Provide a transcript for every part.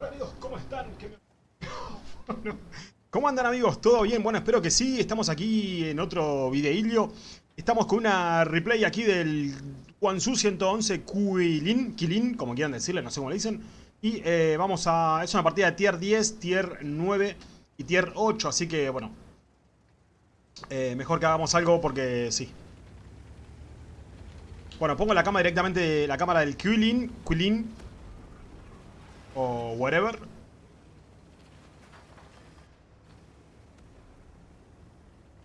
Hola amigos, ¿cómo están? ¿Cómo andan amigos? ¿Todo bien? Bueno, espero que sí. Estamos aquí en otro videillo. Estamos con una replay aquí del Guangzhou 111 Quilin, Kilin, como quieran decirle, no sé cómo le dicen. Y eh, vamos a... es una partida de tier 10, tier 9 y tier 8, así que bueno. Eh, mejor que hagamos algo porque sí. Bueno, pongo la cámara directamente, la cámara del Quilin, Quilin o whatever.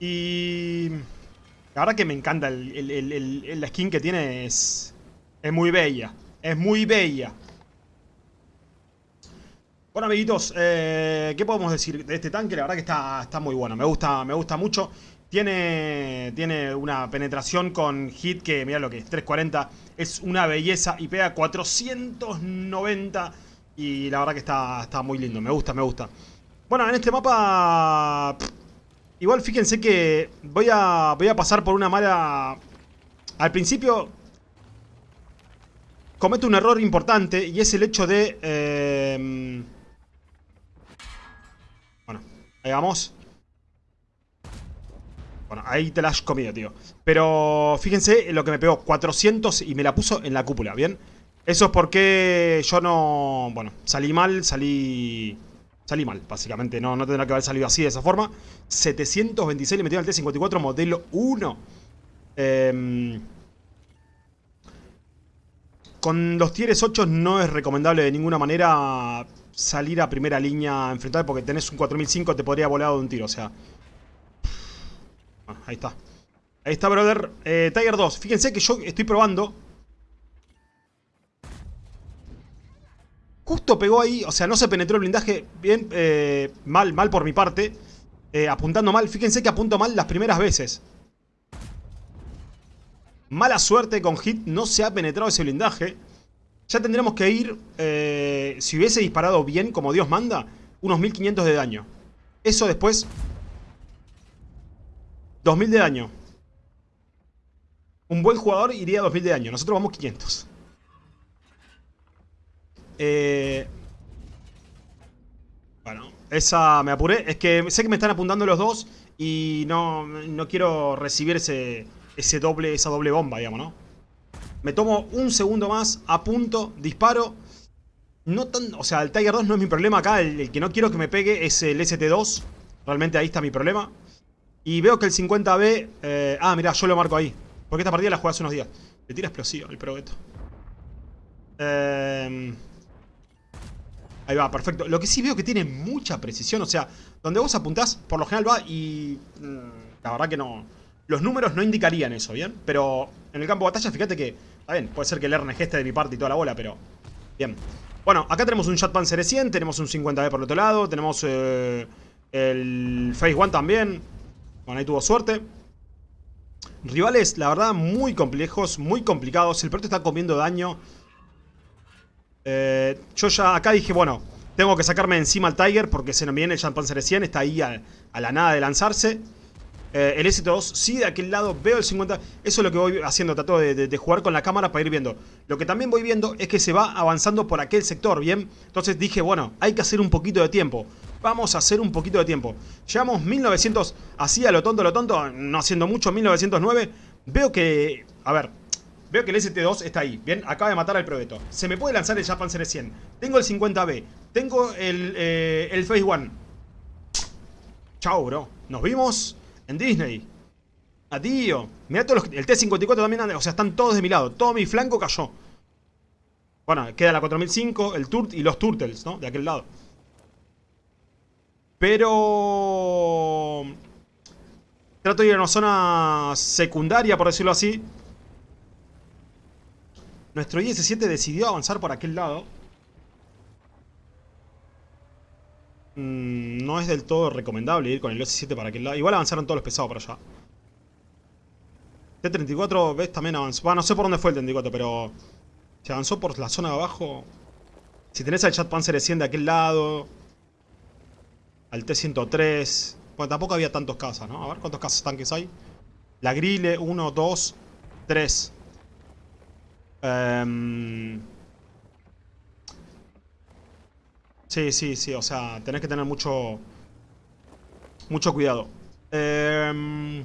Y la verdad que me encanta el, la skin que tiene es, es muy bella. Es muy bella. Bueno amiguitos, eh, ¿qué podemos decir de este tanque? La verdad que está, está muy bueno, me gusta, me gusta mucho. Tiene, tiene una penetración con hit que, mira lo que es, 340. Es una belleza y pega 490 y la verdad que está, está muy lindo, me gusta, me gusta. Bueno, en este mapa... igual fíjense que voy a, voy a pasar por una mala... Al principio... Cometo un error importante y es el hecho de... Eh, bueno, ahí vamos. Bueno, ahí te la has comido, tío. Pero fíjense lo que me pegó. 400 y me la puso en la cúpula, ¿bien? Eso es porque yo no... Bueno, salí mal, salí... Salí mal, básicamente. No, no tendrá que haber salido así, de esa forma. 726 le metieron al T-54 modelo 1. Em, con los tieres 8 no es recomendable de ninguna manera salir a primera línea a enfrentar porque tenés un 4005 te podría volar de un tiro, o sea... ahí está. Ahí está, brother. Eh, Tiger 2. Fíjense que yo estoy probando Justo pegó ahí, o sea, no se penetró el blindaje bien, eh, mal, mal por mi parte. Eh, apuntando mal, fíjense que apunto mal las primeras veces. Mala suerte con hit, no se ha penetrado ese blindaje. Ya tendremos que ir, eh, si hubiese disparado bien, como Dios manda, unos 1500 de daño. Eso después... 2000 de daño. Un buen jugador iría a 2000 de daño, nosotros vamos 500. Eh, bueno, esa me apuré. Es que sé que me están apuntando los dos y no, no quiero recibir ese, ese doble, esa doble bomba, digamos, ¿no? Me tomo un segundo más, apunto, disparo. No tan, o sea, el Tiger 2 no es mi problema acá. El, que no quiero que me pegue es el ST2. Realmente ahí está mi problema. Y veo que el 50B... Eh, ah, mira, yo lo marco ahí. Porque esta partida la jugué hace unos días. Le tira explosivo el probeto. Eh... Ahí va, perfecto. Lo que sí veo que tiene mucha precisión, o sea, donde vos apuntás, por lo general va y... Mm, la verdad que no... Los números no indicarían eso, ¿bien? Pero en el campo de batalla, fíjate que... Está bien, puede ser que el RNG esté de mi parte y toda la bola, pero... Bien. Bueno, acá tenemos un Shot Panzer 100, tenemos un 50B por el otro lado, tenemos eh, el Phase One también. Bueno, ahí tuvo suerte. Rivales, la verdad, muy complejos, muy complicados. El proyecto está comiendo daño eh, yo ya acá dije, bueno, tengo que sacarme encima al Tiger porque se nos viene el Panzer 100, está ahí a, la nada de lanzarse. Eh, el S2, sí, de aquel lado veo el 50. Eso es lo que voy haciendo, trato de, jugar con la cámara para ir viendo. Lo que también voy viendo es que se va avanzando por aquel sector, ¿bien? Entonces dije, bueno, hay que hacer un poquito de tiempo. Vamos a hacer un poquito de tiempo. Llevamos 1900, así a lo tonto, lo tonto, no haciendo mucho, 1909. Veo que, a ver, Veo que el ST2 está ahí. Bien, acaba de matar al Probeto. Se me puede lanzar el Japan Cere 100. Tengo el 50B. Tengo el, eh, el Phase One. Chao, bro. Nos vimos en Disney. Adiós. Mira todos los, El T-54 también anda. O sea, están todos de mi lado. Todo mi flanco cayó. Bueno, queda la 4005, el Turt y los Turtles, ¿no? De aquel lado. Pero... Trato de ir a una zona secundaria, por decirlo así. Nuestro IS-7 decidió avanzar por aquel lado. Mm, no es del todo recomendable ir con el IS-7 para aquel lado. Igual avanzaron todos los pesados para allá. T-34, ves, también avanzó. Bueno, no sé por dónde fue el T-34, pero... Se avanzó por la zona de abajo. Si tenés al Chat Panzer 100 de aquel lado. Al T-103. Bueno, tampoco había tantos casas, ¿no? A ver cuántos casas tanques hay. La Grille, 1, 2, 3. Em, Sí, sí, sí, o sea, tenés que tener mucho... Mucho cuidado. Eh...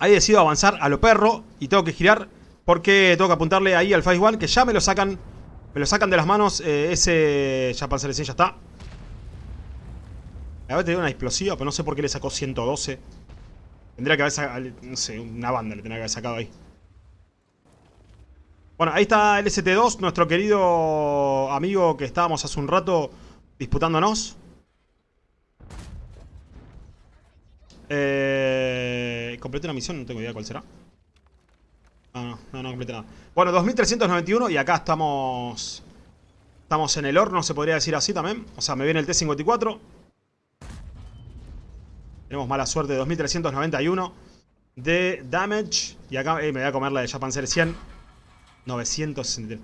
Ahí decido avanzar a lo perro y tengo que girar porque tengo que apuntarle ahí al Phase One que ya me lo sacan me lo sacan de las manos eh, ese Japan Celestia ya está. A ver, tenía una explosiva, pero no sé por qué le sacó 112. Tendría que haber sacado, no sé, una banda le tendría que haber sacado ahí. Bueno, ahí está el ST2, nuestro querido amigo que estábamos hace un rato disputándonos. Eh, completé una misión, no tengo idea cuál será. No, no, no, no completé nada. Bueno, 2391 y acá estamos... Estamos en el horno, se podría decir así también. O sea, me viene el T-54. Tenemos mala suerte, 2391 de damage. Y acá eh, me voy a comer la de Japan 100. 963.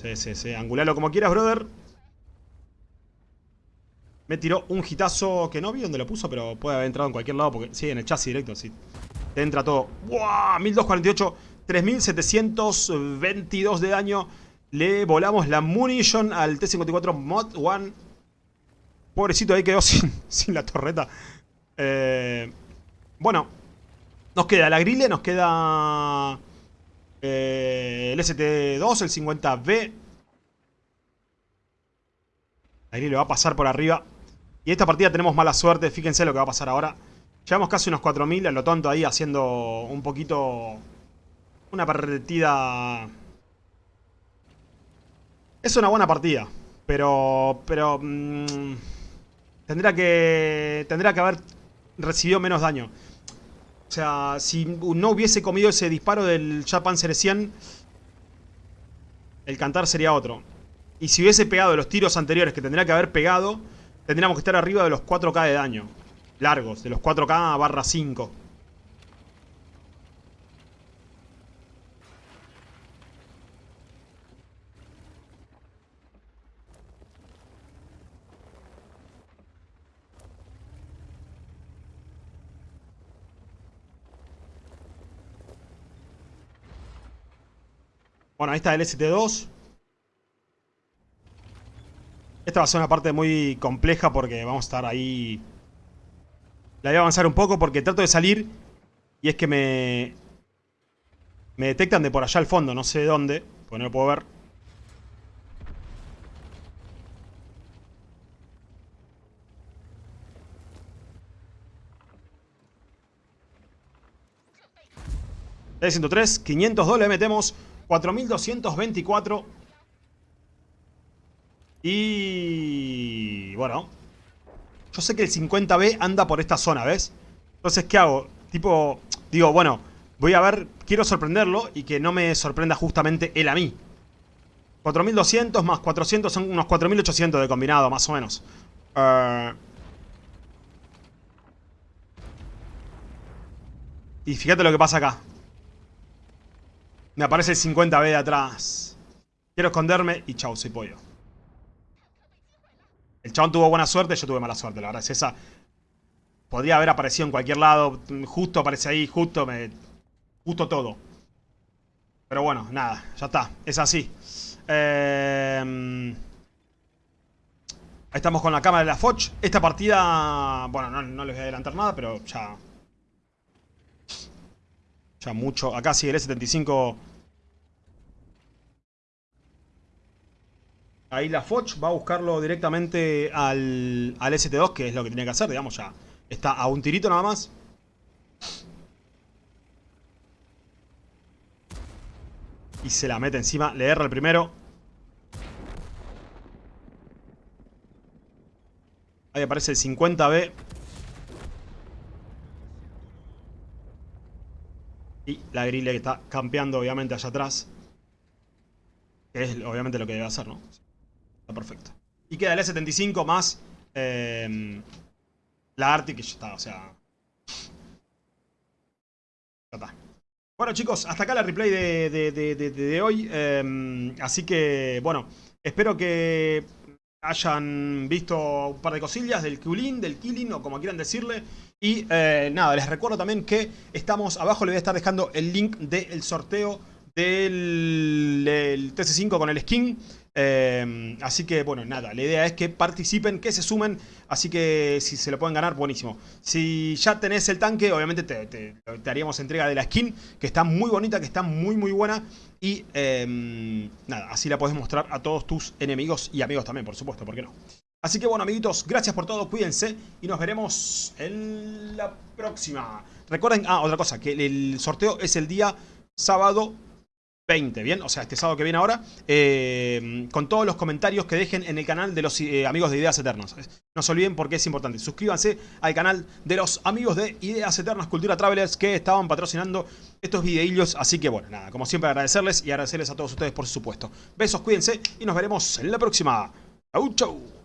Sí, sí, sí. Angulalo como quieras, brother. Me tiró un hitazo que no vi dónde lo puso, pero puede haber entrado en cualquier lado. Porque sí, en el chasis directo, sí. Te entra todo. ¡Wow! 1248, 3722 de daño. Le volamos la munition al T-54 Mod 1. Pobrecito, ahí quedó sin, sin la torreta. Eh, bueno, nos queda la grille, nos queda eh, el ST2, el 50B. La grille va a pasar por arriba. Y esta partida tenemos mala suerte, fíjense lo que va a pasar ahora. Llevamos casi unos 4000 a lo tonto ahí haciendo un poquito... Una partida... Es una buena partida, pero... Pero... Mmm, tendría que... Tendría que haber recibido menos daño. O sea, si no hubiese comido ese disparo del Japan 100, el cantar sería otro. Y si hubiese pegado los tiros anteriores que tendría que haber pegado, tendríamos que estar arriba de los 4k de daño. Largos, de los 4k barra 5. Bueno, ahí está el ST2. Esta va a ser una parte muy compleja porque vamos a estar ahí... La voy a avanzar un poco porque trato de salir y es que me... Me detectan de por allá al fondo, no sé de dónde, porque no lo puedo ver. T-103, 502 le metemos, 4224 y... Bueno. Yo sé que el 50B anda por esta zona, ¿ves? Entonces, ¿qué hago? Tipo, digo, bueno, voy a ver, quiero sorprenderlo y que no me sorprenda justamente él a mí. 4200 más 400 son unos 4800 de combinado, más o menos. Uh... Y fíjate lo que pasa acá. Me aparece el 50B de atrás. Quiero esconderme y chau, soy pollo. El chabón tuvo buena suerte, yo tuve mala suerte, la verdad es esa. Podría haber aparecido en cualquier lado, justo aparece ahí, justo me... Justo todo. Pero bueno, nada, ya está, es así. Eh... Estamos con la cámara de la Foch. Esta partida, bueno, no, no les voy a adelantar nada, pero ya... Ya mucho. Acá sigue el E75 Ahí la Foch va a buscarlo directamente al, al ST2, que es lo que tiene que hacer, digamos, ya está a un tirito nada más. Y se la mete encima, le erra el primero. Ahí aparece el 50B. La grille que está campeando obviamente allá atrás. Que es obviamente lo que debe hacer, ¿no? perfecto. Y queda el E75 más eh, la Arctic que ya está, o sea... Ya está. Bueno chicos, hasta acá la replay de, hoy. Em, así que, bueno, espero que hayan visto un par de cosillas del Kulin, del Killing o como quieran decirle. Y eh, nada, les recuerdo también que estamos abajo, les voy a estar dejando el link del sorteo del, del TC5 con el skin. Eh, así que, bueno, nada, la idea es que participen, que se sumen, así que si se lo pueden ganar, buenísimo. Si ya tenés el tanque, obviamente te, haríamos entrega de la skin, que está muy bonita, que está muy, muy buena. Y, em, nada, así la podés mostrar a todos tus enemigos y amigos también, por supuesto, ¿por qué no? Así que, bueno, amiguitos, gracias por todo, cuídense y nos veremos en la próxima. Recuerden, ah, otra cosa, que el sorteo es el día sábado 20, ¿bien? O sea, este sábado que viene ahora, eh, con todos los comentarios que dejen en el canal de los eh, amigos de Ideas Eternas. No se olviden porque es importante. Suscríbanse al canal de los amigos de Ideas Eternas Cultura Travelers que estaban patrocinando estos videillos. Así que bueno, nada, como siempre agradecerles y agradecerles a todos ustedes por supuesto. Besos, cuídense y nos veremos en la próxima. Chau, chau.